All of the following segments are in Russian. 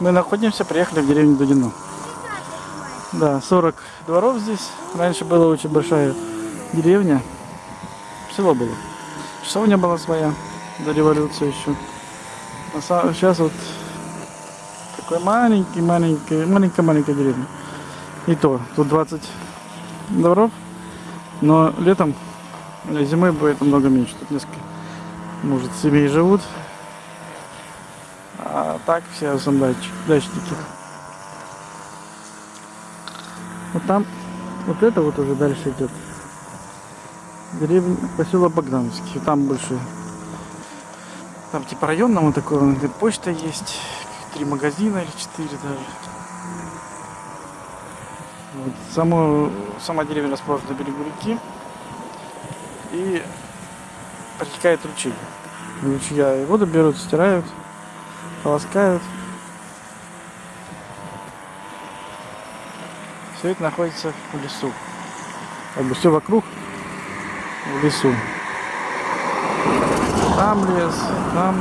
Мы находимся, приехали в деревню Дудино. Да, 40 дворов здесь. Раньше была очень большая деревня. Село было. Часовня была своя до революции еще. А са- сейчас вот такой маленький, маленький, маленькая, маленькая деревня. И то, тут 20 дворов, но летом зимой будет намного меньше. Тут несколько, может, семей живут. Так все дач- дачники. Вот там, вот это вот уже дальше идет. Деревня, поселок Богдановский. Там больше, там типа районного такого, где почта есть, три магазина или четыре даже. Вот. Само, сама деревня расположена на берегу реки. И протекает ручей. Ручья и воду берут, стирают, полоскают. Все это находится в лесу. Как бы все вокруг в лесу. Там лес, там.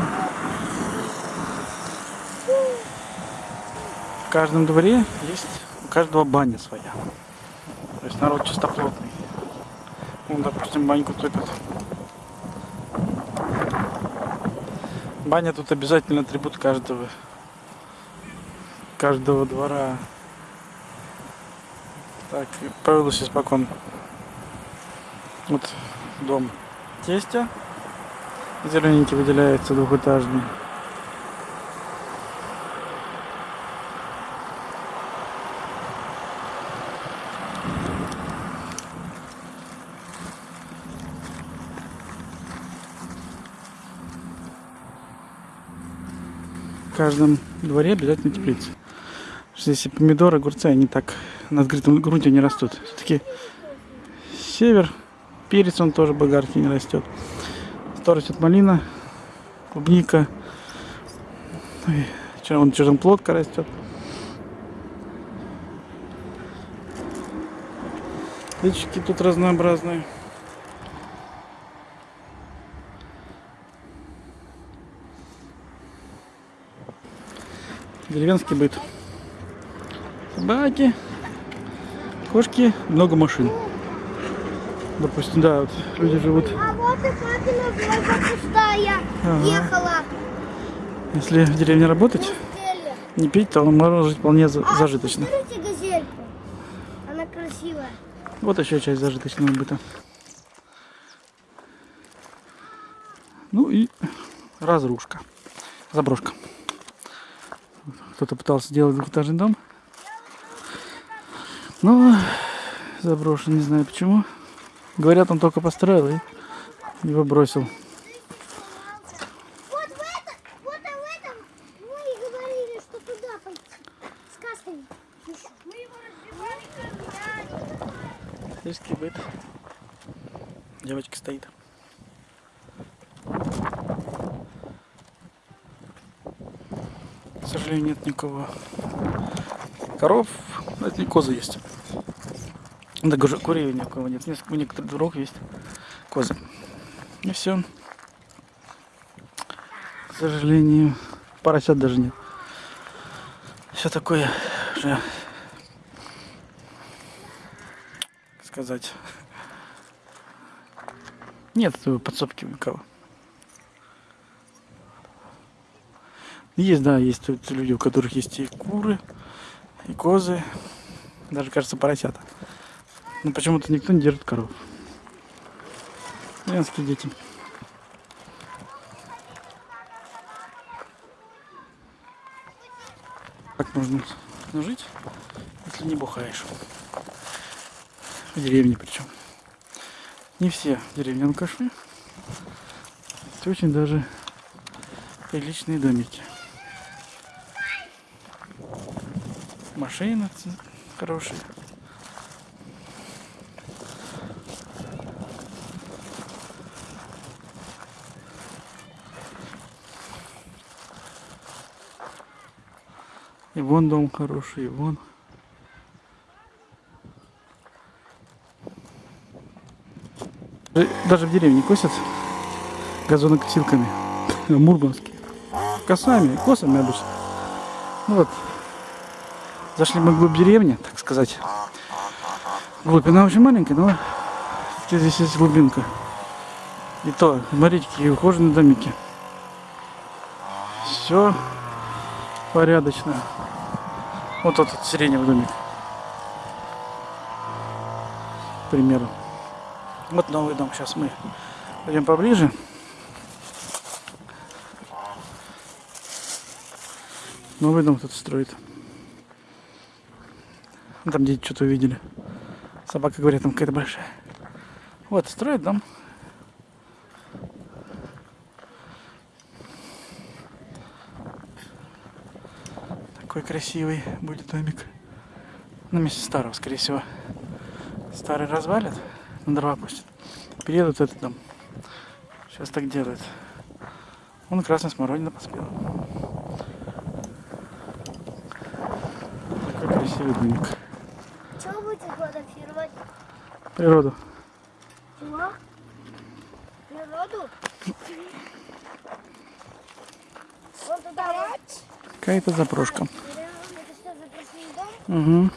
В каждом дворе есть у каждого баня своя. То есть народ чистоплотный. Ну, допустим, баньку топят. Баня тут обязательно атрибут каждого каждого двора. Так, повелось испокон. Вот дом тестя. Зелененький выделяется двухэтажный. В каждом дворе обязательно теплица. Что Если помидоры, огурцы, они так на открытом грунте не растут. Все-таки север, перец он тоже болгарки не растет. То растет малина, клубника, Ой, чё, вон черноплодка растет. Личики тут разнообразные. Деревенский быт. Собаки, кошки, много машин. Допустим, да, вот люди живут. А вот и папина Вольга пустая Ага. ехала. Если в деревне работать, не пить, то можно жить вполне А, зажиточно. Она красивая. Вот еще часть зажиточного быта. Ну и разрушка. Заброшка. Кто-то пытался сделать двухэтажный дом. Но заброшен, не знаю почему. Говорят, он только построил и его бросил. Вот в этом, вот в этом мы и говорили, что туда пойти. С касками. Мы его разбивали Сельский быт. Девочка стоит. К никого. Коров, это не козы есть. Даже курей ни у кого нет. Несколько- некоторых дворов есть козы. И все. К сожалению, поросят даже нет. Все такое как сказать. Нет подсобки у кого. Есть, да, есть тут люди, у которых есть и куры, и козы, даже, кажется, поросята. Но почему-то никто не держит коров. Деревенские дети. Как можно жить, если не бухаешь? В деревне причем. Не все в деревне алкаши. Это очень даже приличные домики. Машины ц- хорошие. И вон дом хороший, и вон. Э, Даже в деревне косят газонокосилками. Мурманские. Косами, косами обычно. Ну вот. Зашли мы вглубь деревни, так сказать. Глубина очень маленькая, но здесь есть глубинка. И то, смотрите, какие ухоженные домики. Все порядочно. Вот этот сиреневый домик. К примеру. Вот новый дом. Сейчас мы пойдем поближе. Новый дом кто-то строит. Там дети что-то увидели. Собака, говорят, там какая-то большая. Вот, строит дом. Такой красивый будет домик. На месте старого, скорее всего. Старый развалит, на дрова пустят. Переедут этот дом. Сейчас так делают. Он красная смородина поспела. Такой красивый домик. Природу. Чего? Природу? Вот туда вот. Какая-то запрошка. Угу.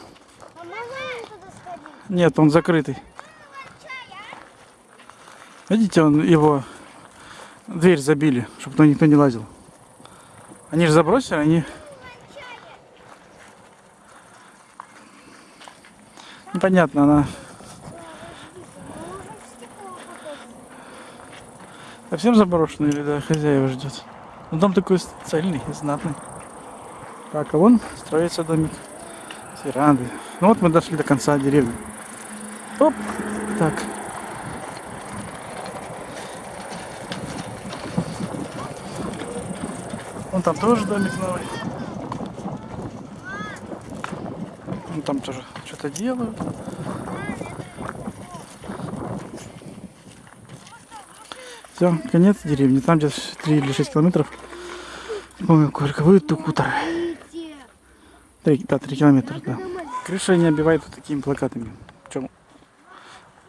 А сходить? Нет, он закрытый. Видите, он его дверь забили, чтобы туда никто не лазил. Они же забросили, они... Непонятно, она Можно в стекло попасть. Совсем заброшена или да, хозяева ждет. Но дом такой цельный и знатный. Так, а вон строится домик с верандой. Ну вот мы дошли до конца деревни. Оп, так. Вон там тоже домик новый. Вон там тоже что-то делают. Все, конец деревни. Там где-то 3 или 6 километров. Помню, сколько будет. Где? Три, да, 3 километра, да. Крыша не обивают вот такими плакатами. В чем?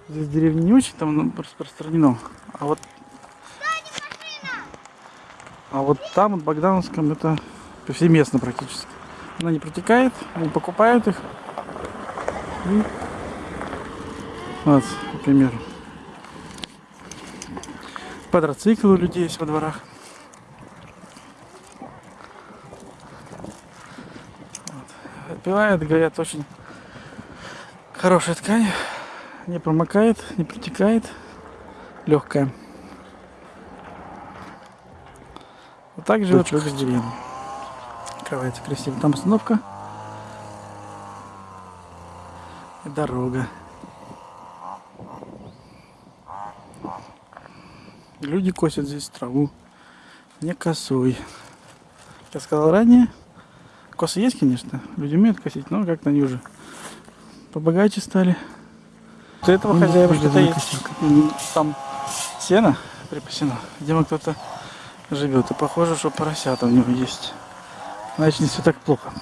Здесь в деревне не очень там распространено. А вот а вот там, в Богдановском, это повсеместно практически. Она не протекает, они покупают их. И... Вот, к примеру. Квадроциклы у людей есть во дворах. Вот. Отпивают, говорят, очень хорошая ткань. Не промокает, не протекает. Легкая. Вот так живет люди в деревне. Открывается красиво. Там остановка. И дорога. Люди косят здесь траву. Не косой. Как я сказал ранее, косы есть, конечно. Люди умеют косить, но как-то они уже побогаче стали. У этого Ну, хозяева что-то есть. Там сено припасено. Видимо, кто-то живет. И похоже, что поросята у него есть. Значит, не все так плохо.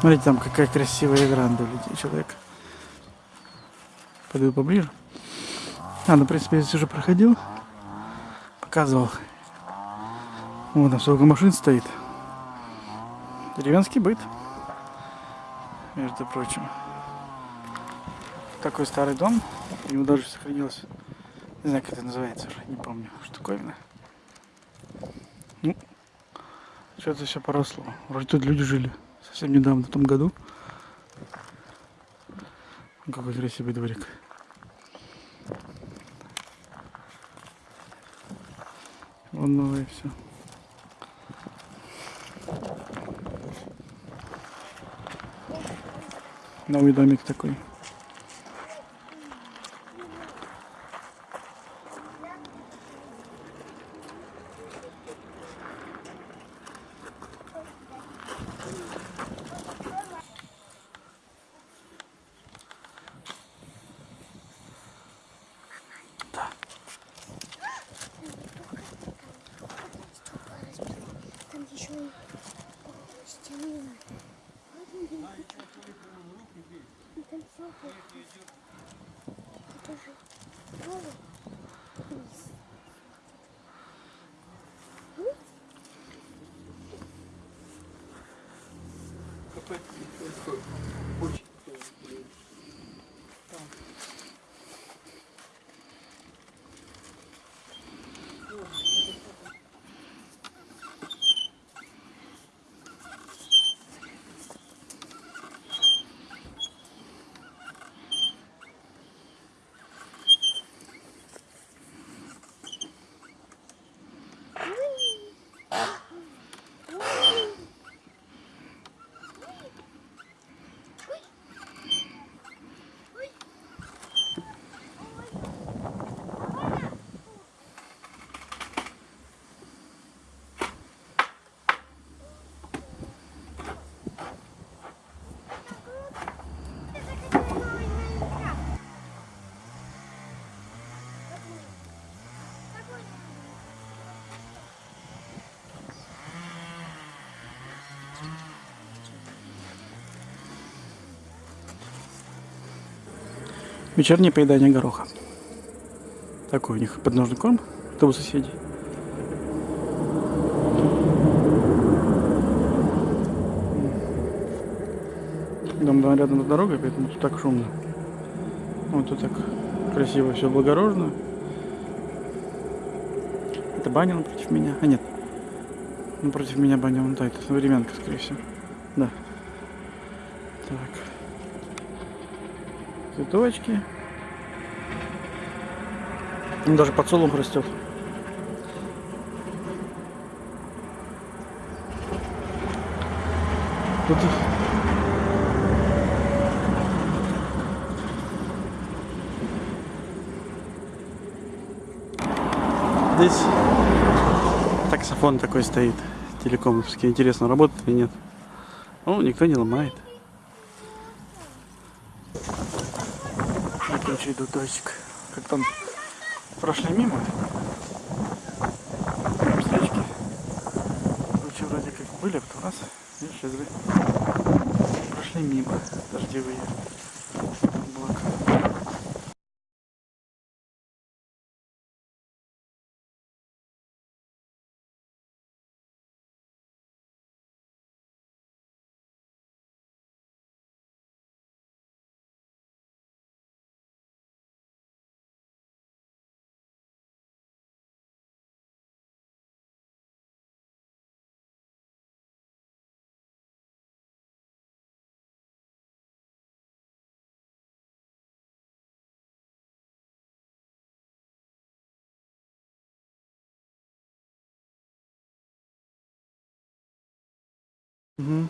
Смотрите, там какая красивая веранда у людей, человек. Подойду поближе. А, ну, в принципе, я здесь уже проходил. Показывал. Вон там сколько машин стоит. Деревенский быт. Между прочим. Такой старый дом. У него даже сохранилось. Не знаю, как это называется уже. Не помню. Штуковина. Ну, что-то все поросло. Вроде тут люди жили. Совсем недавно, в том году. Какой красивый дворик. Вон новое все. Новый домик такой. Это же тоже вниз. Вечернее поедание гороха. Такой у них подножный корм. Это у соседей. Дом рядом с дорогой, поэтому тут так шумно. Вот тут так красиво, все благородно. Это баня напротив меня. А нет. Напротив меня баня вон та, это современка, скорее всего. Да. Так. Цветочки. Там даже подсолнух растет. Тут Здесь таксофон такой стоит, телекомовский. Интересно, работает или нет. О, никто не ломает. Короче, иду дождик. Как там прошли мимо. Встречки. Короче, вроде как были, а потом раз, и исчезли. Прошли мимо, дождевые. Мгм.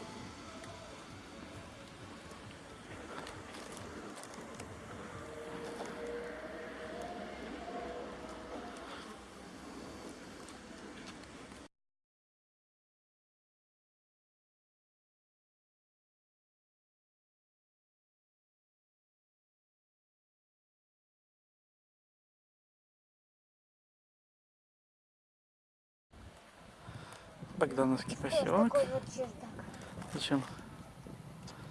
Богдановский поселок. Такой вот чердак. Зачем?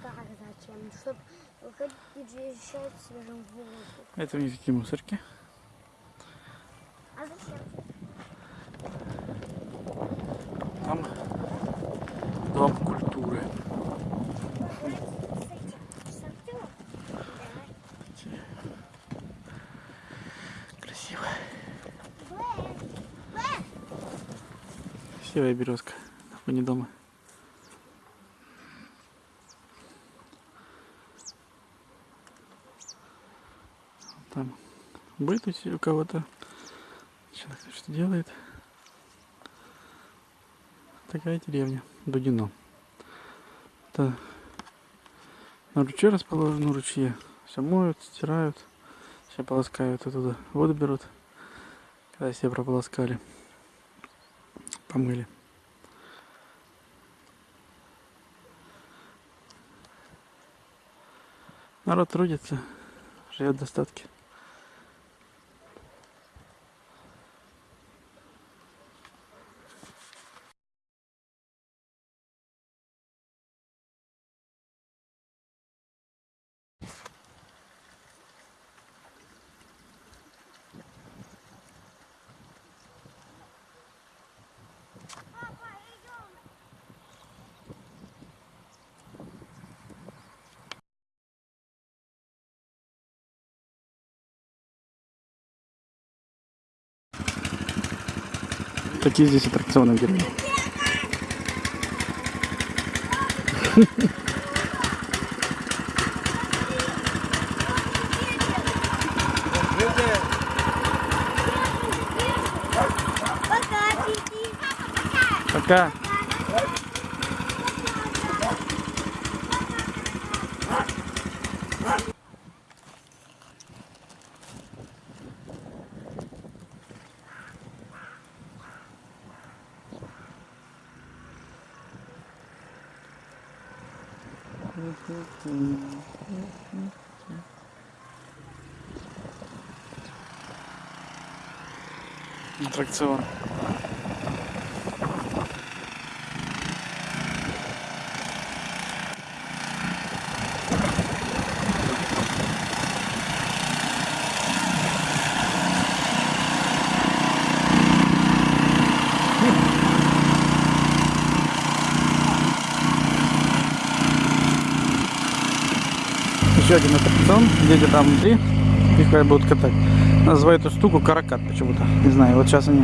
Как зачем? Чтобы выходить и дышать свежим воздухом. Это них такие мусорки. А зачем? Там дом культуры. Красиво. Красивая березка на фоне дома. Там быт у кого-то. Человек что делает. Такая деревня. Дудино. Это на ручье расположено, ручье. Все моют, стирают, все полоскают оттуда. Воду берут. Когда все прополоскали. Помыли. Народ трудится, живет в достатке. Такие здесь аттракционы в деревне. Пока. Аттракцион. Еще один аттракцион. Дети там внутри. Их будут катать. Называют эту штуку каракат почему-то. Не знаю, вот сейчас они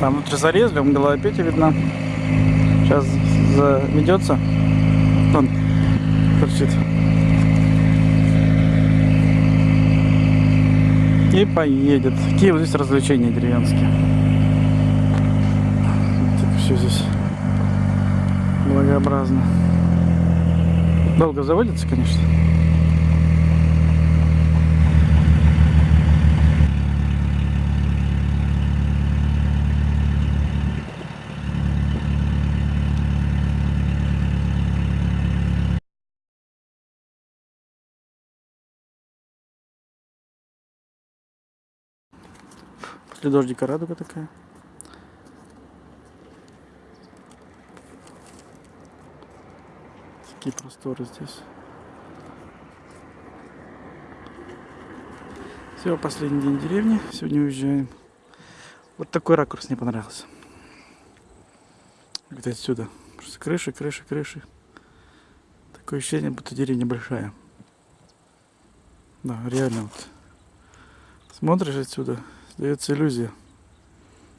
там внутри зарезали, он Пети видна. Сейчас заведется. Он торчит. И поедет. Какие вот здесь развлечения деревенские. все здесь благообразно. Долго заводится, конечно. После дождика радуга такая. Такие просторы здесь. Все, последний день деревни. Сегодня уезжаем. Вот такой ракурс мне понравился. Вот отсюда. Просто крыши, крыши, крыши. Такое ощущение, будто деревня большая. Да, реально вот. Смотришь отсюда, Дается иллюзия.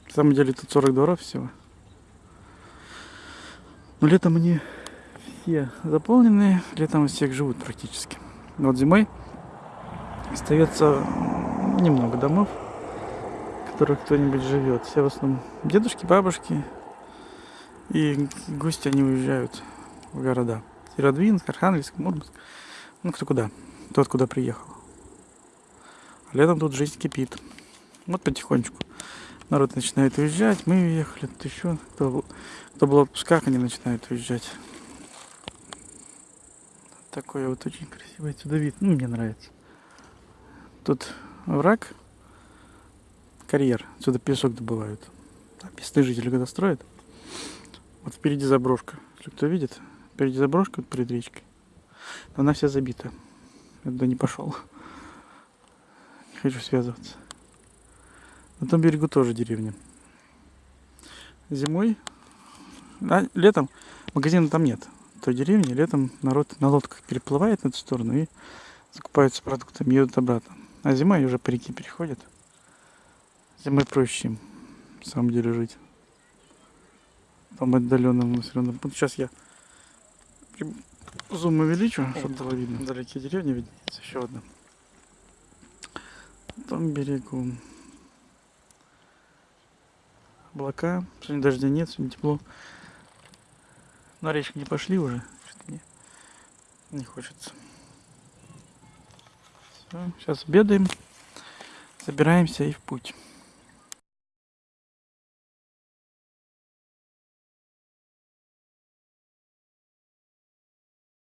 На самом деле тут 40 дворов всего. Но летом они все заполнены, летом у всех живут практически. Но вот зимой остается немного домов, в которых кто-нибудь живет. Все в основном дедушки, бабушки и гости, они уезжают в города. Северодвинск, Архангельск, Мурманск. Ну, кто куда. Тот, куда приехал. А летом тут жизнь кипит. Вот потихонечку народ начинает уезжать. Мы уехали, тут еще кто, кто был в отпусках, они начинают уезжать. Такой вот очень красивый отсюда вид. Ну, мне нравится. Тут враг, карьер. Отсюда песок добывают. А местные жители когда строят. Вот впереди заброшка. Если кто видит, впереди заброшка вот перед речкой. Но она вся забита. Я туда не пошел. Не хочу связываться. На том берегу тоже деревня. Зимой, а летом магазина там нет. В той деревне летом народ на лодках переплывает на эту сторону и закупаются продуктами, едут обратно. А зимой уже по реке переходят. Зимой проще им, на самом деле, жить. Там отдаленном населенном пункте. Сейчас я зум увеличу, чтобы было видно. Вдалеке деревня виднеется еще одна. На том берегу облака. Сегодня дождя нет, сегодня тепло. На речку не пошли уже. Мне не хочется. Все, сейчас обедаем, собираемся и в путь.